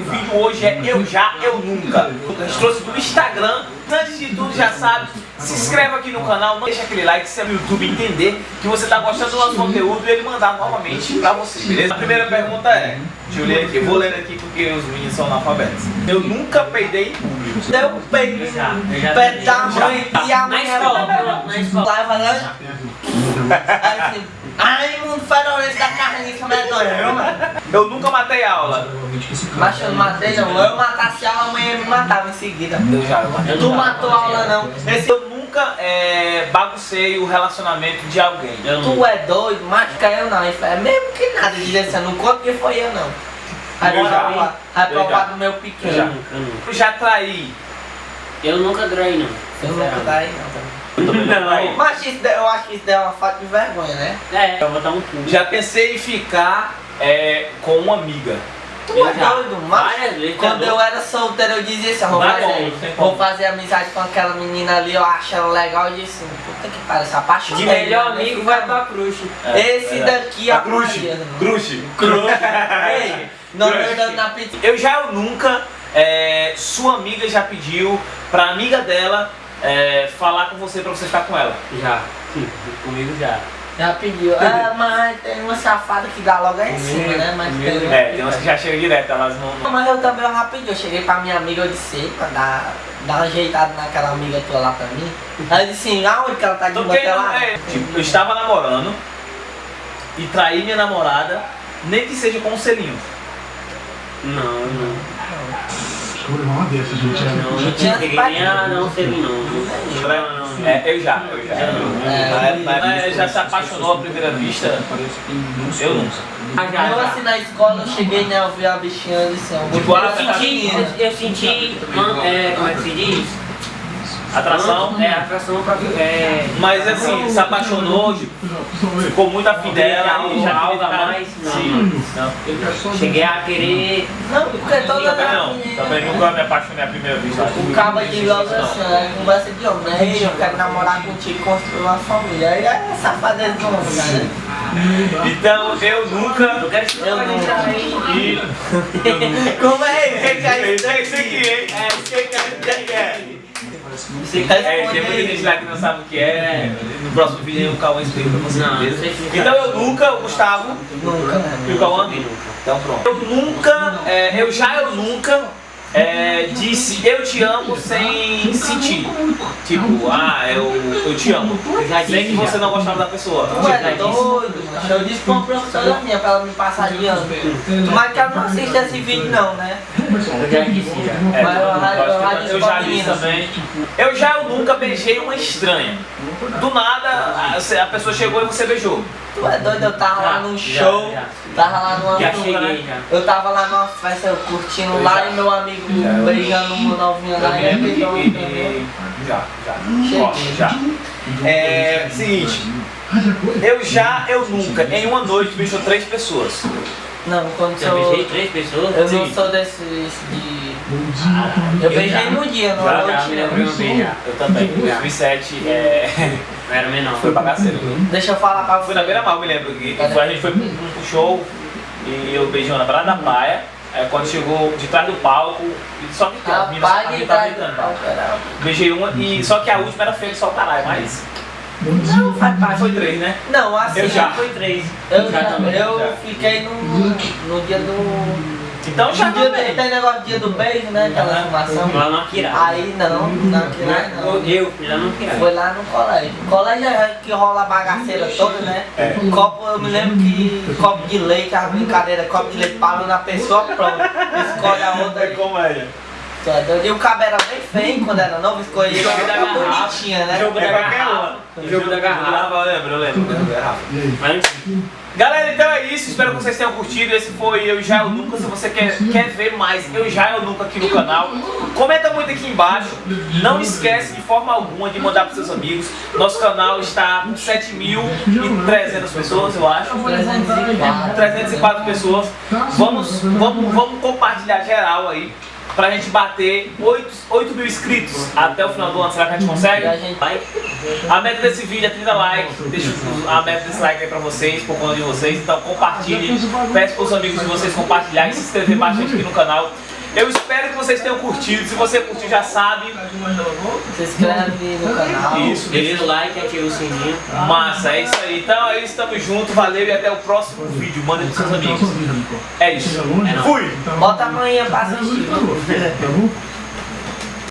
O vídeo hoje é Eu Já, Eu Nunca. A gente trouxe do Instagram. Antes de tudo, já sabe, se inscreve aqui no canal, não deixa aquele like, se é o YouTube entender que você está gostando do nosso conteúdo e ele mandar novamente pra você, beleza? A primeira pergunta é, deixa eu ler aqui, eu vou ler aqui porque os meninos são analfabetos. Eu nunca peidei em público. Deu eu já perto da Já. mãe e a Na mãe escola, na escola. Lá. Aí assim, ai, mundo farolento da carniça medonha, mano. Eu nunca matei aula. Mas eu não matei não, eu matasse a aula, a mãe me matava em seguida. Eu já, eu matei. Tu matou a aula não. Esse, Eu nunca é, baguncei o relacionamento de alguém. Eu tu não. é doido, machuca eu não. Ele é mesmo que nada, assim, não conta que foi eu não. Eu já. Eu já. provar do meu Eu pequeno. eu nunca. Eu já traí. Eu nunca traí, não. Eu nunca daí não também. Eu também não traí. Mas isso, eu acho que isso daí é uma falta de vergonha, né? É, eu vou dar um cu. Já pensei em ficar é, com uma amiga. Tu é doido, mas vezes, quando tá eu era solteiro eu dizia assim, vou Vai fazer, vou fazer amizade com aquela menina ali, eu acho ela legal, eu disse, puta que pariu, essa paixão. De melhor amigo vai pra cruz. Esse daqui, a a Cruze. Maria. Cruze. Ei, não Cruze. eu dando na pizza. Eu já eu nunca, é, sua amiga já pediu pra amiga dela é, falar com você pra você ficar com ela. Já. Sim, comigo já. Já pediu. Ah, mas tem uma safada que dá logo aí em cima, né? Mas tem... É, tem umas que já chegam direto, elas não. Não, Mas eu também eu rapidinho, eu cheguei pra minha amiga, eu disse, pra dar, dar uma ajeitada naquela amiga tua lá pra mim. Aí eu disse assim, aonde que ela tá de boa querendo, lá? é, tipo, eu estava namorando e traí minha namorada, nem que seja com um selinho. Não, não. Escolha uma dessas, gente. Não, não não sei não. Não, não. É, eu já, eu já. Não. É, Na já se apaixonou à primeira vista? Eu nunca. Ah, já, Eu assim na escola, eu cheguei, né, eu vi a bichinha, disse, eu Tipo, Eu senti, eu, eu senti, é, como é que se diz? Atração? É, atração pra... É, Mas assim, se apaixonou, tipo, ficou muito afim dela e já algo a ficar- mais, não. Sim, não. cheguei a querer... Não, porque toda Também a não, também nunca me apaixonei à primeira vista. O cabo de logo assim, né, conversa de homem, né, eu quero namorar contigo, construir uma família. Aí é safadeza do homem, né? Então eu nunca. Eu quero que Eu não. E. Eu nunca. Como é? É isso isso aqui, hein? É, quem quer isso daqui? É. Você É, tem muita gente lá que não sabe o que é. No próximo vídeo o Cauã explica pra você. Não, beleza? não sei. Então eu nunca, o Gustavo. Nunca, E o? Cauã? Então pronto. Eu nunca, é, eu já eu nunca é, disse eu te amo sem sentir. Tipo, ah, eu, eu te amo. Sei que você não gostava da pessoa. Tu é doido. Eu disse pra uma professora minha pra ela me passar de ano. Mas que ela não assiste esse vídeo não, né? Eu já disse, já. É, Mas eu já- disse eu pra já disse menina. também. Eu já eu nunca beijei uma estranha. Do nada, a, a pessoa chegou e você beijou. Tu é doido, eu tava lá num show, tava lá numa Já turma, cheguei, já. Eu tava lá numa festa, eu curtindo lá e meu amigo Já, eu- beijando uma novinha Eu lá me e lembro ele que. beijou e- também. e- Já, já. Ó, já. É. Seguinte. Eu já, eu nunca, em uma noite beijou três pessoas. Não, quando Já sou... beijei três pessoas? Eu Sim. não sou desse de... Bom Eu Eu beijei já. no dia, não Já, já, não. lembro uma vez já. Eu também. Em 2007, é. Eu era menor. Foi bagaceiro. Deixa eu falar pra Foi na beira mal, me lembro. Que a gente foi pro, show e eu beijei na beirada da praia. Aí quando chegou de trás do palco, e só que a de tava trás do gritando. palco era... Beijei uma e só que a última era feia só o caralho, mas. Não, faz parte. Foi três, né? Não, assim... Eu já. Foi três. Eu, Já já, também, eu já. fiquei no, no dia do... Então já dia também. tem negócio do dia do beijo, né? Aquela Aham. filmação. Lá no. Aí não, não, que lá não. Eu fui lá no Akira. Foi lá no colégio. Colégio é que rola a bagaceira toda, né? É. Copo, eu me lembro que copo de leite, a brincadeira, copo de leite parou na pessoa, pronto. Escolhe a outra. como é? Tu é doido? E o cabelo era bem feio quando era novo, coisa garrafa. bonitinha, né? Jogo da É garrafa. Jogo da garrafa. Eu lembro, eu lembro. eu lembro da garrafa. Mas Galera, então é isso. Espero que vocês tenham curtido. Esse foi Eu Já Eu Nunca. Se você quer, quer ver mais Eu Já Eu Nunca aqui no canal, comenta muito aqui embaixo. Não esquece de forma alguma de mandar para seus amigos. Nosso canal está com 7.300 pessoas, eu acho. 304. 304 pessoas. Vamos, vamos, vamos compartilhar geral aí. Pra gente bater 8, 8 mil inscritos até o final do ano. Será que a gente a consegue? gente Vai. A meta desse vídeo é 30 likes. Deixa a meta desse like aí pra vocês, por conta de vocês. Então compartilhe, peço pros amigos de vocês compartilharem e se inscrever bastante aqui no canal. Eu espero que vocês tenham curtido. Se você curtiu, já sabe. se inscreve no canal. Isso, Deixa o like, ativa o sininho. Massa, é isso aí. Então é isso, tamo junto. Valeu e até o próximo vídeo. Manda pros seus amigos. É isso. Longe, Fui! Bota amanhã pra assistir. tá bom?